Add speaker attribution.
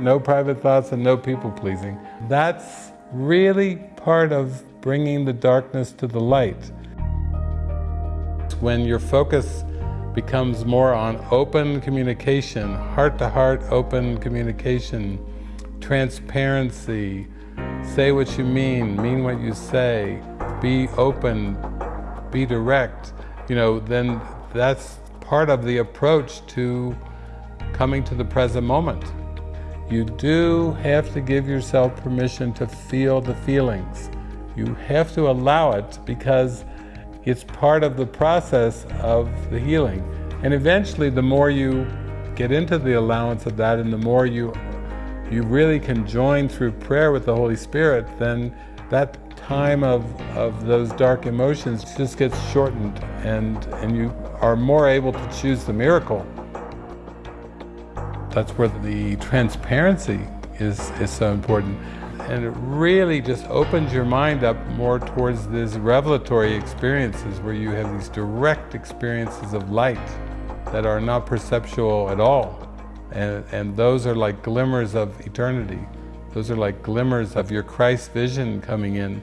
Speaker 1: no private thoughts and no people pleasing. That's really part of bringing the darkness to the light. When your focus becomes more on open communication, heart-to-heart -heart open communication, transparency, say what you mean, mean what you say, be open, be direct, you know, then that's part of the approach to coming to the present moment. You do have to give yourself permission to feel the feelings. You have to allow it because it's part of the process of the healing. And eventually, the more you get into the allowance of that and the more you you really can join through prayer with the Holy Spirit, then that time of, of those dark emotions just gets shortened and, and you are more able to choose the miracle. That's where the transparency is, is so important. And it really just opens your mind up more towards these revelatory experiences where you have these direct experiences of light that are not perceptual at all. And, and those are like glimmers of eternity. Those are like glimmers of your Christ vision coming in.